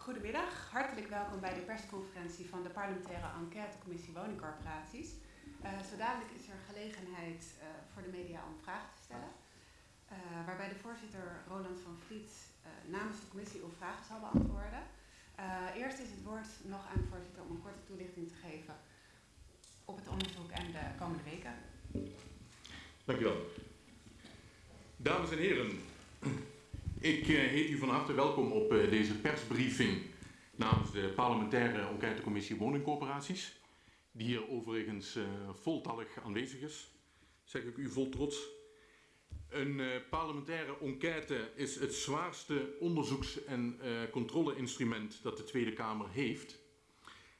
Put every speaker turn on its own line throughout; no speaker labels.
Goedemiddag, hartelijk welkom bij de persconferentie van de parlementaire enquêtecommissie woningcorporaties. Uh, is er gelegenheid uh, voor de media om vragen te stellen. Uh, waarbij de voorzitter Roland van Vliet namens de commissie uw vragen zal beantwoorden. eerst is het woord nog aan de voorzitter om een korte toelichting te geven op het onderzoek en de komende weken.
Dank u wel. Dames en heren, ik uh, heet u van harte welkom op uh, deze persbriefing namens de parlementaire enquêtecommissie woningcorporaties, die hier overigens uh, voltallig aanwezig is, zeg ik u vol trots. Een parlementaire enquête is het zwaarste onderzoeks- en controleinstrument dat de Tweede Kamer heeft.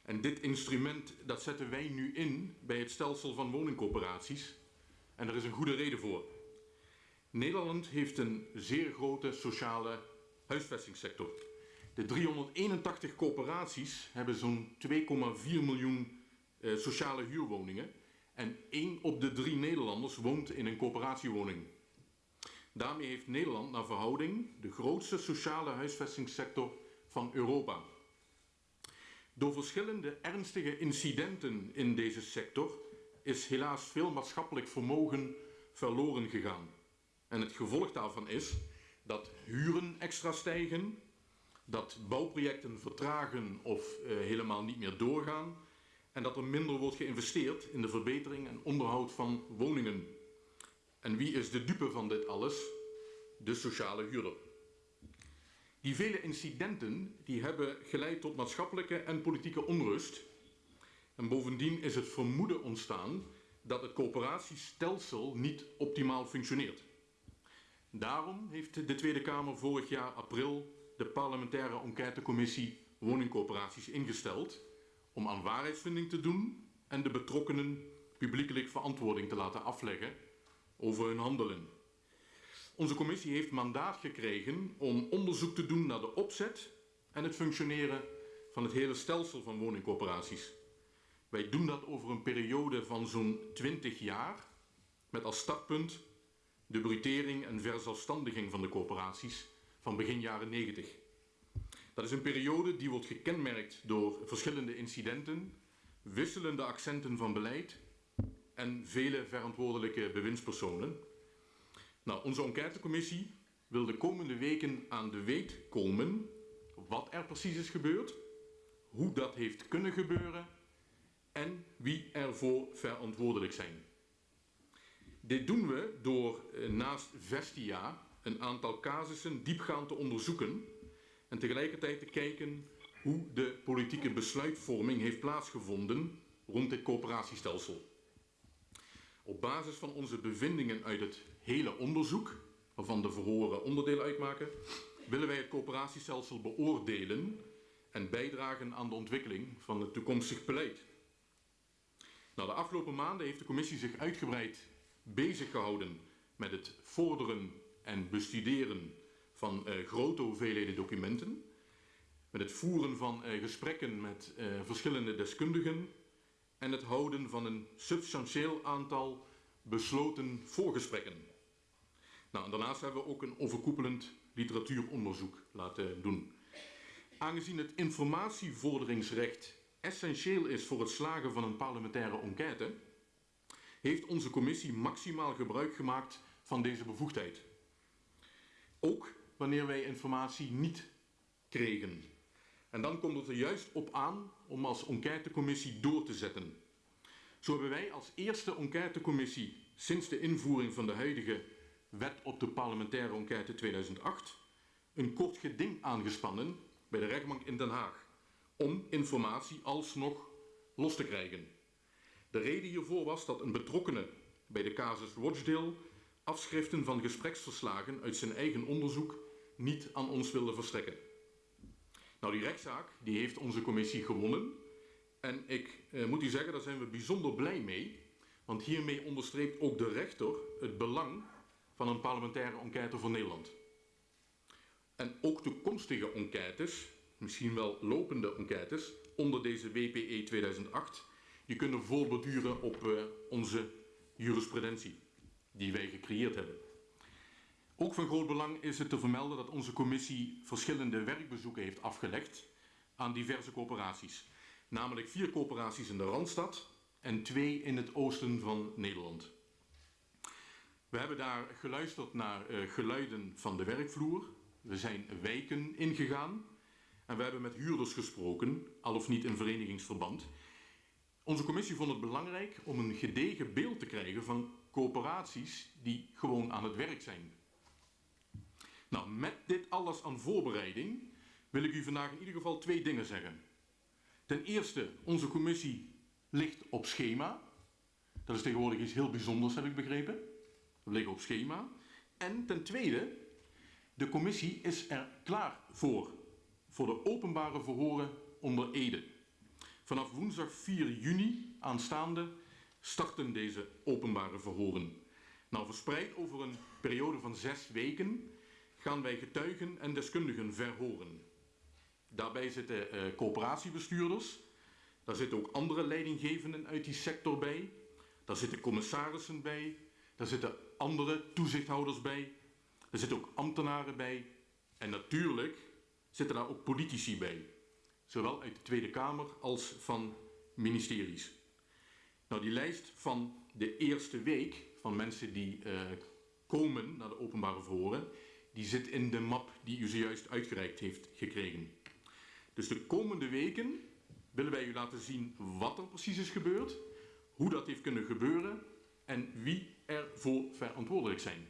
En dit instrument dat zetten wij nu in bij het stelsel van woningcorporaties. En er is een goede reden voor. Nederland heeft een zeer grote sociale huisvestingssector. De 381 coöperaties hebben zo'n 2,4 miljoen eh, sociale huurwoningen. En 1 op de 3 Nederlanders woont in een coöperatiewoning. Daarmee heeft Nederland naar verhouding de grootste sociale huisvestingssector van Europa. Door verschillende ernstige incidenten in deze sector is helaas veel maatschappelijk vermogen verloren gegaan. En het gevolg daarvan is dat huren extra stijgen, dat bouwprojecten vertragen of uh, helemaal niet meer doorgaan en dat er minder wordt geïnvesteerd in de verbetering en onderhoud van woningen. En wie is de dupe van dit alles? De sociale huurder. Die vele incidenten die hebben geleid tot maatschappelijke en politieke onrust. En bovendien is het vermoeden ontstaan dat het coöperatiestelsel niet optimaal functioneert. Daarom heeft de Tweede Kamer vorig jaar april de parlementaire enquêtecommissie woningcoöperaties ingesteld om aan waarheidsvinding te doen en de betrokkenen publiekelijk verantwoording te laten afleggen over hun handelen. Onze commissie heeft mandaat gekregen om onderzoek te doen naar de opzet en het functioneren van het hele stelsel van woningcoöperaties. Wij doen dat over een periode van zo'n 20 jaar met als startpunt de brutering en verzelfstandiging van de coöperaties van begin jaren 90. Dat is een periode die wordt gekenmerkt door verschillende incidenten, wisselende accenten van beleid en vele verantwoordelijke bewindspersonen. Nou, onze enquêtecommissie wil de komende weken aan de weet komen wat er precies is gebeurd, hoe dat heeft kunnen gebeuren en wie ervoor verantwoordelijk zijn. Dit doen we door eh, naast Vestia een aantal casussen diepgaand te onderzoeken en tegelijkertijd te kijken hoe de politieke besluitvorming heeft plaatsgevonden rond dit coöperatiestelsel. Op basis van onze bevindingen uit het hele onderzoek, waarvan de verhoren onderdeel uitmaken, willen wij het coöperatiestelsel beoordelen en bijdragen aan de ontwikkeling van het toekomstig beleid. Nou, de afgelopen maanden heeft de commissie zich uitgebreid bezig gehouden met het vorderen en bestuderen van uh, grote hoeveelheden documenten, met het voeren van uh, gesprekken met uh, verschillende deskundigen en het houden van een substantieel aantal besloten voorgesprekken. Nou, daarnaast hebben we ook een overkoepelend literatuuronderzoek laten doen. Aangezien het informatievorderingsrecht essentieel is voor het slagen van een parlementaire enquête, heeft onze commissie maximaal gebruik gemaakt van deze bevoegdheid. Ook wanneer wij informatie niet kregen. En dan komt het er juist op aan om als enquêtecommissie door te zetten. Zo hebben wij als eerste enquêtecommissie sinds de invoering van de huidige wet op de parlementaire enquête 2008 een kort geding aangespannen bij de rechtbank in Den Haag om informatie alsnog los te krijgen. De reden hiervoor was dat een betrokkene bij de casus Rochdale afschriften van gespreksverslagen uit zijn eigen onderzoek niet aan ons wilde verstrekken. Nou, die rechtszaak die heeft onze commissie gewonnen. En ik eh, moet u zeggen, daar zijn we bijzonder blij mee. Want hiermee onderstreept ook de rechter het belang van een parlementaire enquête voor Nederland. En ook toekomstige enquêtes, misschien wel lopende enquêtes, onder deze WPE 2008, die kunnen voortborduren op uh, onze jurisprudentie die wij gecreëerd hebben. Ook van groot belang is het te vermelden dat onze commissie verschillende werkbezoeken heeft afgelegd aan diverse coöperaties. Namelijk vier coöperaties in de Randstad en twee in het oosten van Nederland. We hebben daar geluisterd naar uh, geluiden van de werkvloer. We zijn wijken ingegaan. En we hebben met huurders gesproken, al of niet in verenigingsverband. Onze commissie vond het belangrijk om een gedegen beeld te krijgen van coöperaties die gewoon aan het werk zijn. Nou, met dit alles aan voorbereiding wil ik u vandaag in ieder geval twee dingen zeggen. Ten eerste, onze commissie ligt op schema. Dat is tegenwoordig iets heel bijzonders, heb ik begrepen. We liggen op schema. En ten tweede, de commissie is er klaar voor. Voor de openbare verhoren onder Ede. Vanaf woensdag 4 juni aanstaande starten deze openbare verhoren. Nou, verspreid over een periode van zes weken gaan wij getuigen en deskundigen verhoren. Daarbij zitten uh, coöperatiebestuurders, daar zitten ook andere leidinggevenden uit die sector bij, daar zitten commissarissen bij, daar zitten andere toezichthouders bij, er zitten ook ambtenaren bij en natuurlijk zitten daar ook politici bij, zowel uit de Tweede Kamer als van ministeries. Nou, die lijst van de eerste week van mensen die uh, komen naar de openbare verhoren, die zit in de map die u zojuist uitgereikt heeft gekregen. Dus de komende weken willen wij u laten zien wat er precies is gebeurd, hoe dat heeft kunnen gebeuren en wie ervoor verantwoordelijk zijn.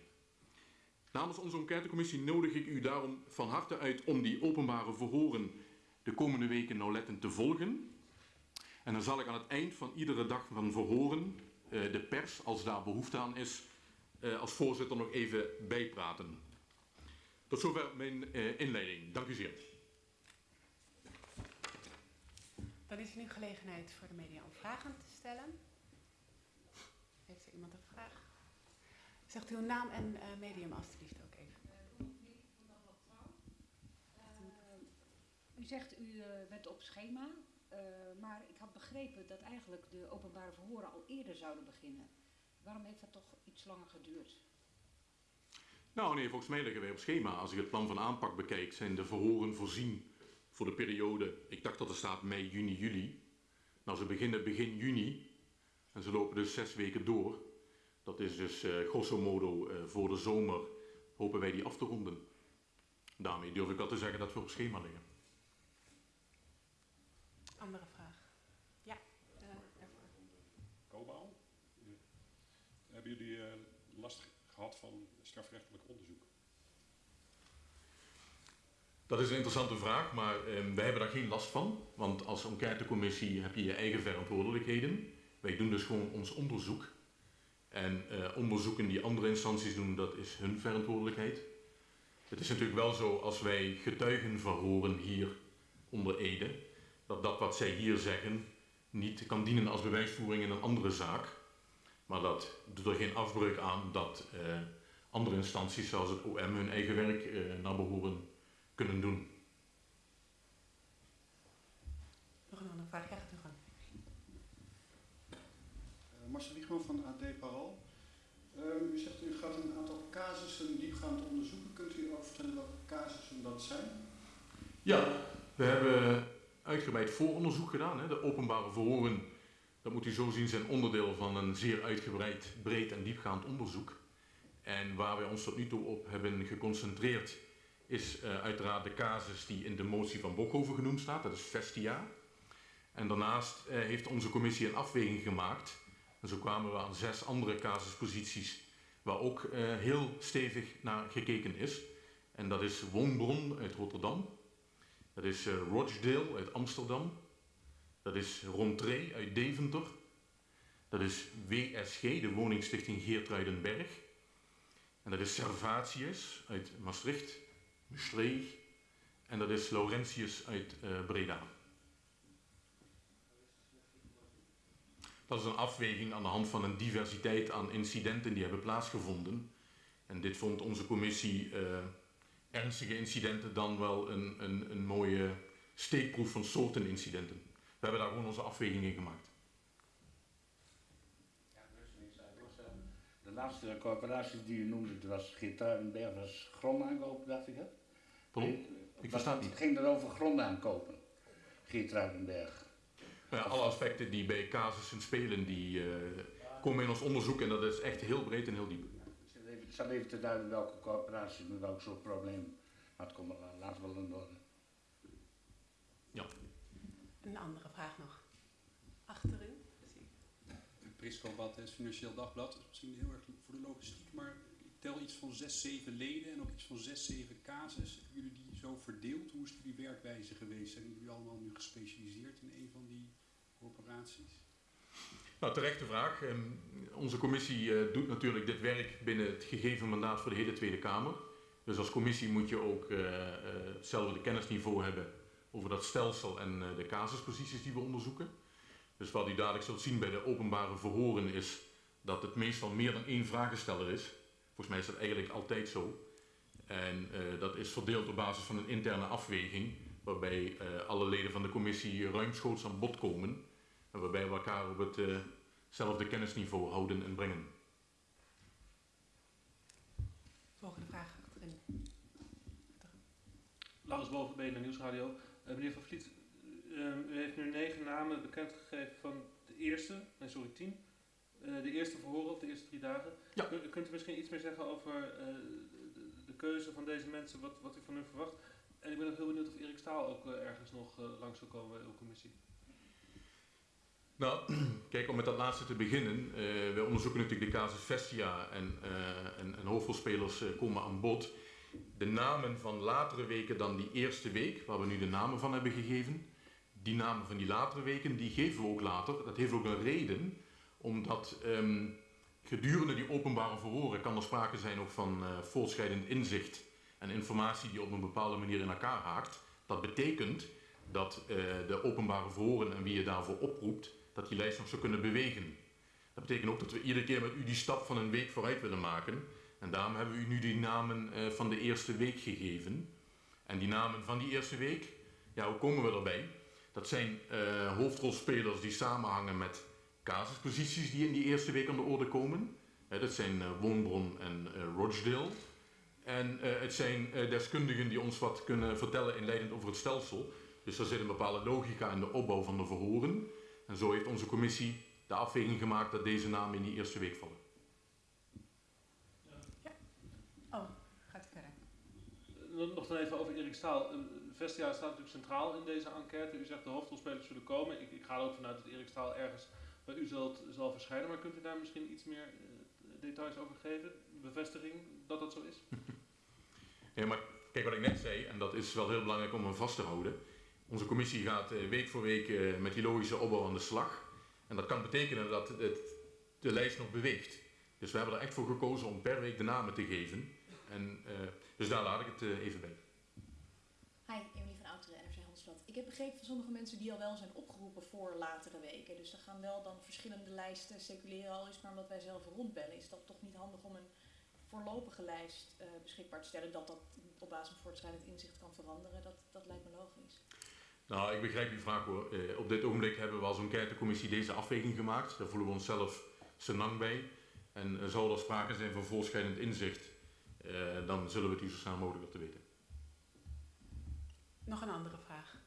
Namens onze enquêtecommissie nodig ik u daarom van harte uit om die openbare verhoren de komende weken nauwlettend te volgen. En dan zal ik aan het eind van iedere dag van verhoren uh, de pers, als daar behoefte aan is, uh, als voorzitter nog even bijpraten. Tot zover mijn uh, inleiding. Dank u zeer.
Dan is er nu gelegenheid voor de media om vragen te stellen. Heeft er iemand een vraag? Zegt uw naam en medium alstublieft ook even.
Uh, u zegt u uh, bent op schema, maar ik had begrepen dat eigenlijk de openbare verhoren al eerder zouden beginnen. Waarom heeft dat toch iets langer geduurd?
Nou nee, volgens mij liggen wij op schema. Als ik het plan van aanpak bekijk, zijn de verhoren voorzien voor de periode, ik dacht dat er staat mei, juni, juli. Nou, ze beginnen begin juni en ze lopen dus zes weken door. Dat is dus uh, grosso modo voor de zomer hopen wij die af te ronden. Daarmee durf ik al te zeggen dat we op schema liggen.
Andere vraag? Ja, uh,
daarvoor. Kobal, hebben jullie last gehad van strafrechtelijk onderzoek?
Dat is een interessante vraag, maar eh, wij hebben daar geen last van. Want als enquêtecommissie heb je je eigen verantwoordelijkheden. Wij doen dus gewoon ons onderzoek. En eh, onderzoeken die andere instanties doen, dat is hun verantwoordelijkheid. Het is natuurlijk wel zo, als wij getuigen verhoren hier onder Ede, dat dat wat zij hier zeggen niet kan dienen als bewijsvoering in een andere zaak. Maar dat doet er geen afbreuk aan dat uh, andere instanties, zoals het OM, hun eigen werk uh, naar behoren kunnen doen.
Nog een andere vraag, ja, gaat u gang.
Uh, Marcel Wiegman van AD Parool. Uh, u zegt u gaat een aantal casussen diepgaand onderzoeken. Kunt u ook vertellen welke casussen dat zijn?
Ja, we hebben uitgebreid vooronderzoek gedaan. Hè. De openbare verhoren, dat moet u zo zien, zijn onderdeel van een zeer uitgebreid, breed en diepgaand onderzoek. En waar wij ons tot nu toe op hebben geconcentreerd is uh, uiteraard de casus die in de motie van Bokhoven genoemd staat, dat is Vestia. En daarnaast uh, heeft onze commissie een afweging gemaakt. En zo kwamen we aan zes andere casusposities waar ook uh, heel stevig naar gekeken is. En dat is Woonbron uit Rotterdam. Dat is Rochdale uit Amsterdam. Dat is Rontree uit Deventer. Dat is WSG, de woningstichting Geertruidenberg. En dat is Servatius uit Maastricht. Maastricht. En dat is Laurentius uit uh, Breda. Dat is een afweging aan de hand van een diversiteit aan incidenten die hebben plaatsgevonden. En dit vond onze commissie uh, ernstige incidenten dan wel een, een, een mooie steekproef van soorten incidenten. We hebben daar gewoon onze afweging in gemaakt.
De laatste corporatie die u noemde, dat was Gitarenberg, was grondaankoop, dacht ik. Hè?
Pardon? Ik versta het niet.
Het ging er over grond aankopen. Geert Ruidenberg.
Nou ja, alle aspecten die bij casussen spelen, die eh, komen in ons onderzoek en dat is echt heel breed en heel diep.
Ik zal even te duiden welke coöperaties met welk soort problemen. Maar het komt we wel in orde.
Een andere vraag nog. Achterin.
Prisco Battes, Financieel Dagblad. Dat is misschien heel erg voor de logistiek, maar ik tel iets van zes, zeven leden en ook iets van zes, zeven casus. Hebben jullie die zo verdeeld? Hoe is jullie werkwijze geweest? Zijn jullie allemaal nu gespecialiseerd in een van die corporaties?
Nou, terechte vraag. Ehm, onze commissie eh, doet natuurlijk dit werk binnen het gegeven mandaat voor de hele Tweede Kamer. Dus als commissie moet je ook eh, eh, hetzelfde kennisniveau hebben over dat stelsel en de casusposities die we onderzoeken. Dus wat u dadelijk zult zien bij de openbare verhoren is dat het meestal meer dan één vragensteller is. Volgens mij is dat eigenlijk altijd zo. En dat is verdeeld op basis van een interne afweging, waarbij alle leden van de commissie ruimschoots aan bod komen. En waarbij we elkaar op hetzelfde kennisniveau houden en brengen.
Volgende vraag achterin.
Laurens Bovenbeen naar Nieuwsradio. Eh, meneer Van Vliet, ehm, u heeft nu negen namen bekendgegeven van de eerste, nee sorry, tien. Eh, de eerste verhoren op de eerste drie dagen.
Ja.
Kun- Kunt u misschien iets meer zeggen over eh, de, de keuze van deze mensen, wat, wat u van hun verwacht? En ik ben ook heel benieuwd of Erik Staal ook eh, ergens nog eh, langs zal komen bij uw commissie.
Nou, kijk, om met dat laatste te beginnen. eh wij onderzoeken natuurlijk de casus Vestia en, eh, en, en hoofdrolspelers eh, komen aan bod. De namen van latere weken dan die eerste week, waar we nu de namen van hebben gegeven, die namen van die latere weken, die geven we ook later. Dat heeft ook een reden, omdat ehm, gedurende die openbare verhoren kan er sprake zijn ook van eh voortschrijdend inzicht en informatie die op een bepaalde manier in elkaar haakt. Dat betekent dat de openbare verhoren en wie je daarvoor oproept, dat die lijst nog zou kunnen bewegen. Dat betekent ook dat we iedere keer met u die stap van een week vooruit willen maken. En daarom hebben we u nu die namen eh, van de eerste week gegeven. En die namen van die eerste week, ja, hoe komen we erbij? Dat zijn eh, hoofdrolspelers die samenhangen met casusposities die in die eerste week aan de orde komen. Eh, dat zijn Woonbron en Rochdale. En het zijn deskundigen die ons wat kunnen vertellen inleidend over het stelsel. Dus er zit een bepaalde logica in de opbouw van de verhoren. En zo heeft onze commissie de afweging gemaakt dat deze namen in die eerste week vallen.
Oh, gaat u verder.
Eh, Nog dan even over Erik Staal. Eh, Vestia staat natuurlijk centraal in deze enquête. U zegt de hoofdrolspelers zullen komen. Ik, ik ga er ook vanuit dat Erik Staal ergens bij u zult, zal verschijnen. Maar kunt u daar misschien iets meer eh, details over geven? Bevestiging dat dat zo is?
Ja, maar kijk wat ik net zei, en dat is wel heel belangrijk om hem vast te houden. Onze commissie gaat eh, week voor week eh, met die logische opbouw aan de slag. En dat kan betekenen dat het, de lijst nog beweegt. Dus we hebben er echt voor gekozen om per week de namen te geven. En, eh, dus daar laat ik het even bij.
Hi, Emily van Outeren, NRC Handelsblad. Ik heb begrepen van sommige mensen die al wel zijn opgeroepen voor latere weken. Dus er gaan wel dan verschillende lijsten circuleren, al is maar omdat wij zelf rondbellen. Is dat toch niet handig om een voorlopige lijst beschikbaar te stellen, dat dat op basis van voortschrijdend inzicht kan veranderen? Dat, dat lijkt me logisch.
Nou, ik begrijp uw vraag hoor. Eh, op dit ogenblik hebben we als enquêtecommissie deze afweging gemaakt. Daar voelen we onszelf senang bij. En eh, zou er sprake zijn van voortschrijdend inzicht, eh, dan zullen we het u zo snel mogelijk laten weten.
Nog een andere vraag.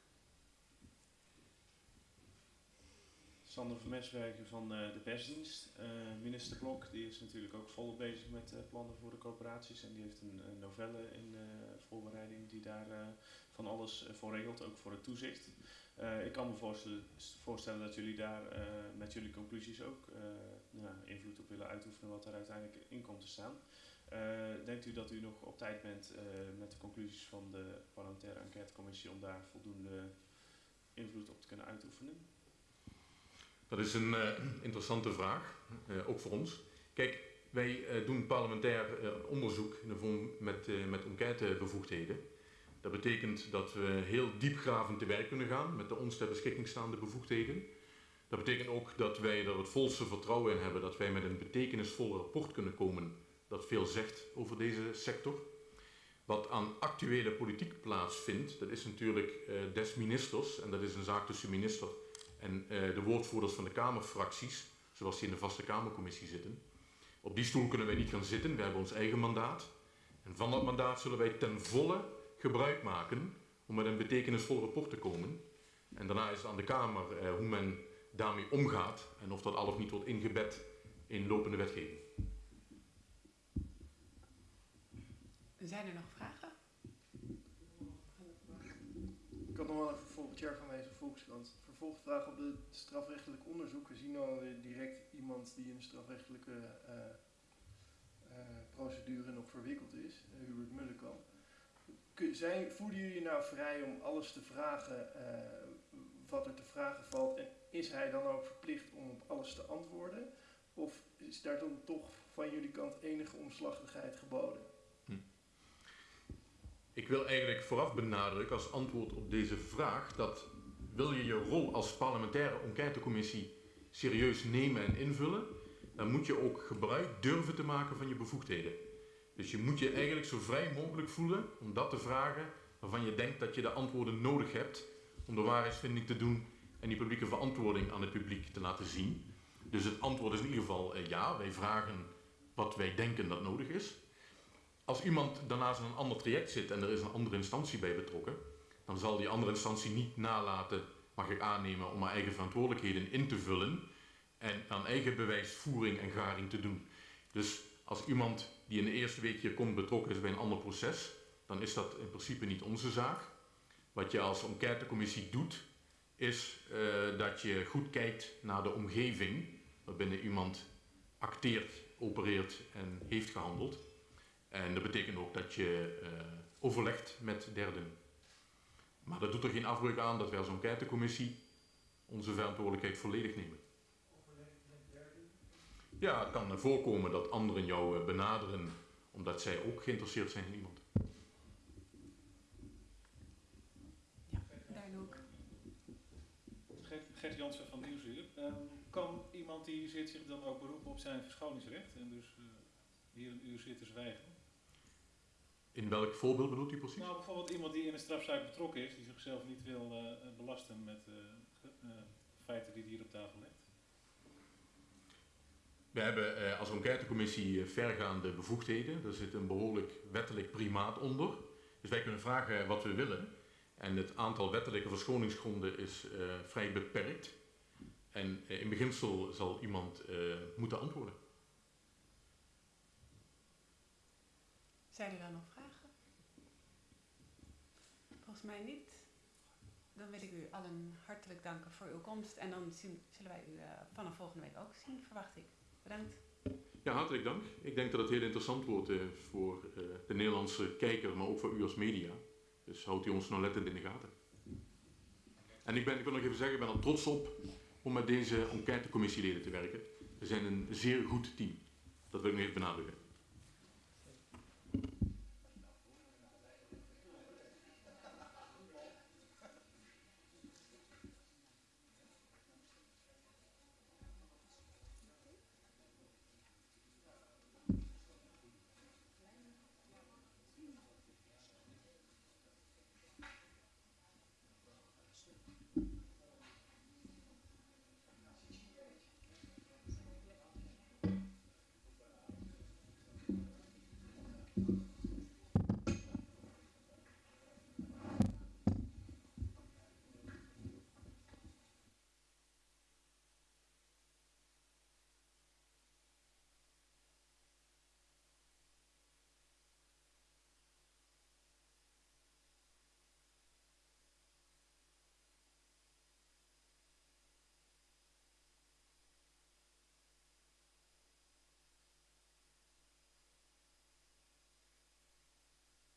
Sander van Meswerken van eh, de persdienst. Eh, minister Blok die is natuurlijk ook volop bezig met eh, plannen voor de coöperaties. En die heeft een, een novelle in eh, voorbereiding die daar eh, van alles voor regelt, ook voor het toezicht. Eh, ik kan me voorstellen, dat jullie daar eh, met jullie conclusies ook eh, nou, invloed op willen uitoefenen wat er uiteindelijk in komt te staan. Denkt u dat u nog op tijd bent met de conclusies van de parlementaire enquêtecommissie om daar voldoende invloed op te kunnen uitoefenen?
Dat is een interessante vraag, ook voor ons. Kijk, wij doen parlementair onderzoek in de vorm met, met enquêtebevoegdheden. Dat betekent dat we heel diepgravend te werk kunnen gaan met de ons ter beschikking staande bevoegdheden. Dat betekent ook dat wij er het volste vertrouwen in hebben dat wij met een betekenisvol rapport kunnen komen dat veel zegt over deze sector. Wat aan actuele politiek plaatsvindt, dat is natuurlijk eh, des ministers en dat is een zaak tussen minister en eh, de woordvoerders van de Kamerfracties, zoals die in de vaste Kamercommissie zitten. Op die stoel kunnen wij niet gaan zitten, we hebben ons eigen mandaat. En van dat mandaat zullen wij ten volle gebruik maken om met een betekenisvol rapport te komen. En daarna is het aan de Kamer eh, hoe men daarmee omgaat en of dat al of niet wordt ingebed in lopende wetgeving.
Zijn er nog vragen?
Ik had nog wel even volgend jaar van deze Volkskrant. Vervolgvraag op het strafrechtelijk onderzoek. We zien al direct iemand die in de strafrechtelijke uh, uh, procedure nog verwikkeld is, uh, Hubert Mullenkamp. Zijn, voelen jullie nou vrij om alles te vragen wat er te vragen valt? En is hij dan ook verplicht om op alles te antwoorden? Of is daar dan toch van jullie kant enige omslachtigheid geboden? Hm.
Ik wil eigenlijk vooraf benadrukken als antwoord op deze vraag dat wil je je rol als parlementaire enquêtecommissie serieus nemen en invullen, dan moet je ook gebruik durven te maken van je bevoegdheden. Dus je moet je eigenlijk zo vrij mogelijk voelen om dat te vragen waarvan je denkt dat je de antwoorden nodig hebt om de waarheidsvinding te doen en die publieke verantwoording aan het publiek te laten zien. Dus het antwoord is in ieder geval eh, ja, wij vragen wat wij denken dat nodig is. Als iemand daarnaast in een ander traject zit en er is een andere instantie bij betrokken, dan zal die andere instantie niet nalaten, mag ik aannemen, om haar eigen verantwoordelijkheden in te vullen en aan eigen bewijsvoering en garing te doen. Dus als iemand die in de eerste week komt betrokken is bij een ander proces, dan is dat in principe niet onze zaak. Wat je als enquêtecommissie doet, is uh, dat je goed kijkt naar de omgeving waarbinnen iemand acteert, opereert en heeft gehandeld. En dat betekent ook dat je uh, overlegt met derden. Maar dat doet er geen afbreuk aan dat wij als enquêtecommissie onze verantwoordelijkheid volledig nemen. Ja, het kan voorkomen dat anderen jou eh, benaderen omdat zij ook geïnteresseerd zijn in iemand.
Ja, daar ook.
Gert Jansen van Nieuwsuur. Um, kan iemand die zit zich dan ook beroepen op zijn verschoningsrecht en dus uh, hier een uur zitten zwijgen?
In welk voorbeeld bedoelt u precies?
Nou, bijvoorbeeld iemand die in een strafzaak betrokken is, die zichzelf niet wil uh, belasten met uh, feiten die hij hier op tafel legt.
We hebben als enquêtecommissie vergaande bevoegdheden. Er zit een behoorlijk wettelijk primaat onder. Dus wij kunnen vragen wat we willen. En het aantal wettelijke verschoningsgronden is vrij beperkt. En in beginsel zal iemand moeten antwoorden.
Zijn er dan nog mij niet. Dan wil ik u allen hartelijk danken voor uw komst. En dan zien, zullen wij u vanaf volgende week ook zien, verwacht ik. Bedankt.
Ja, hartelijk dank. Ik denk dat het heel interessant wordt uh, voor uh, de Nederlandse kijker, maar ook voor u als media. Dus houdt u ons nou lettend in de gaten. En ik, ben, ik wil nog even zeggen, ik ben er trots op om met deze enquêtecommissieleden te werken. We zijn een zeer goed team. Dat wil ik nog even benadrukken.